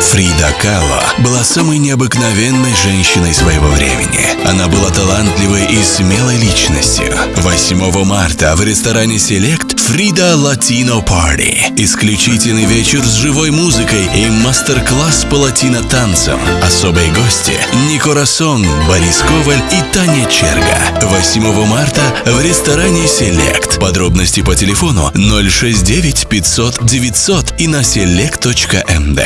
Фрида Кало была самой необыкновенной женщиной своего времени. Она была талантливой и смелой личностью. 8 марта в ресторане Select Фрида Латино Парти. Исключительный вечер с живой музыкой и мастер-класс по латино-танцам. Особые гости Нико Расон, Борис Коваль и Таня Черга. 8 марта в ресторане Select. Подробности по телефону 069 500 900 и на select.md.